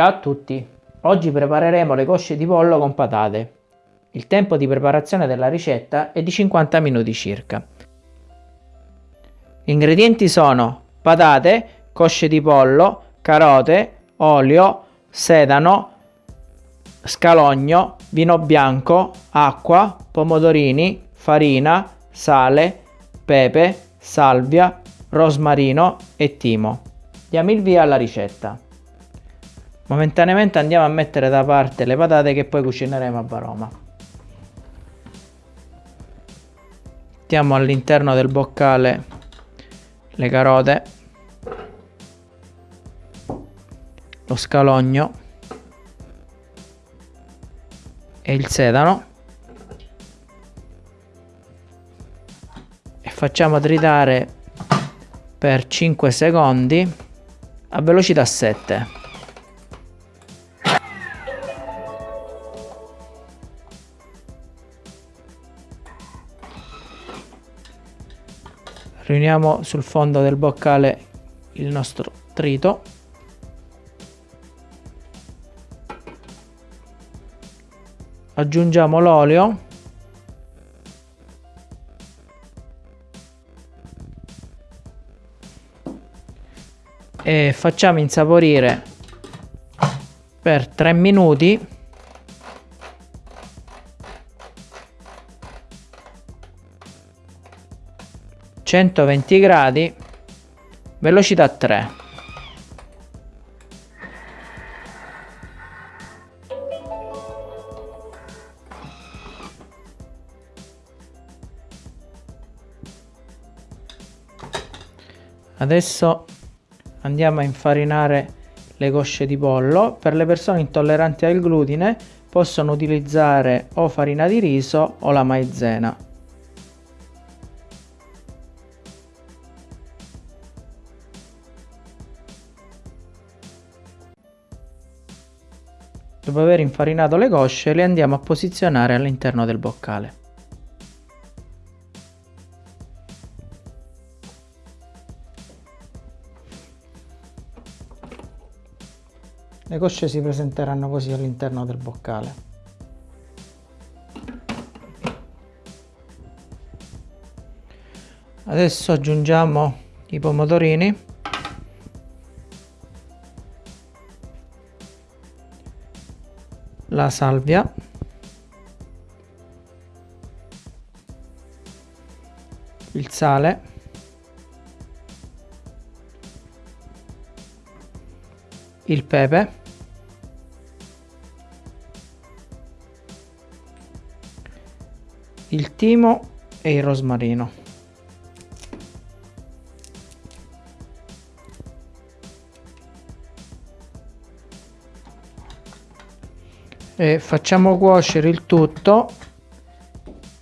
Ciao a tutti! Oggi prepareremo le cosce di pollo con patate. Il tempo di preparazione della ricetta è di 50 minuti circa. Gli ingredienti sono patate, cosce di pollo, carote, olio, sedano, scalogno, vino bianco, acqua, pomodorini, farina, sale, pepe, salvia, rosmarino e timo. Diamo il via alla ricetta. Momentaneamente andiamo a mettere da parte le patate che poi cucineremo a varoma. Mettiamo all'interno del boccale le carote, lo scalogno e il sedano e facciamo tritare per 5 secondi a velocità 7 riuniamo sul fondo del boccale il nostro trito. Aggiungiamo l'olio. E facciamo insaporire per 3 minuti 120 gradi velocità 3 adesso andiamo a infarinare le cosce di pollo. Per le persone intolleranti al glutine possono utilizzare o farina di riso o la maizena Dopo aver infarinato le cosce le andiamo a posizionare all'interno del boccale. Le cosce si presenteranno così all'interno del boccale. Adesso aggiungiamo i pomodorini la salvia. Il sale. Il pepe. Il timo e il rosmarino e facciamo cuocere il tutto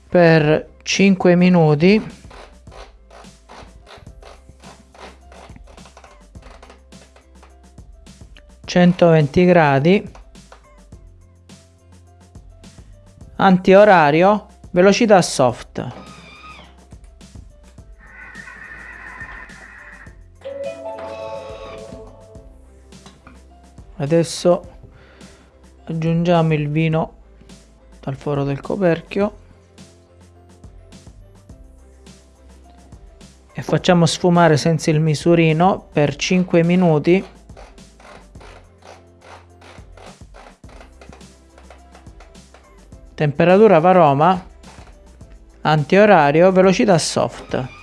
per 5 minuti. centoventi gradi. Antiorario velocità soft. Adesso aggiungiamo il vino dal foro del coperchio. E facciamo sfumare senza il misurino per 5 minuti. Temperatura varoma antiorario velocità soft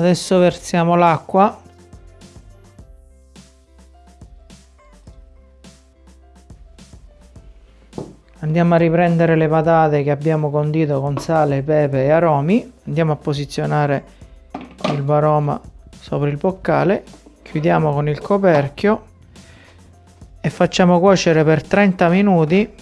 adesso versiamo l'acqua. Andiamo a riprendere le patate che abbiamo condito con sale, pepe e aromi. Andiamo a posizionare il varoma sopra il boccale. Chiudiamo con il coperchio e facciamo cuocere per 30 minuti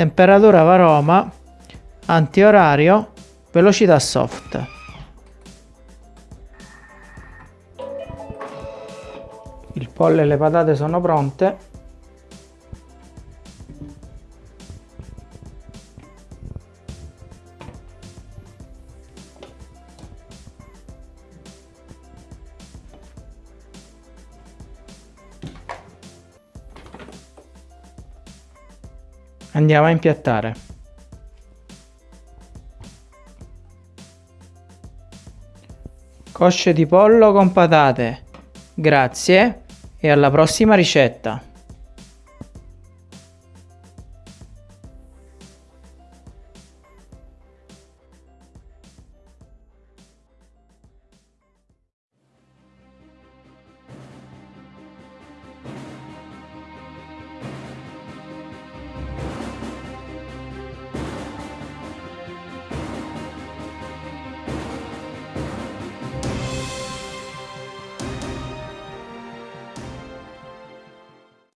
temperatura varoma antiorario velocità soft. Il pollo e le patate sono pronte. Andiamo a impiattare. Cosce di pollo con patate. Grazie e alla prossima ricetta.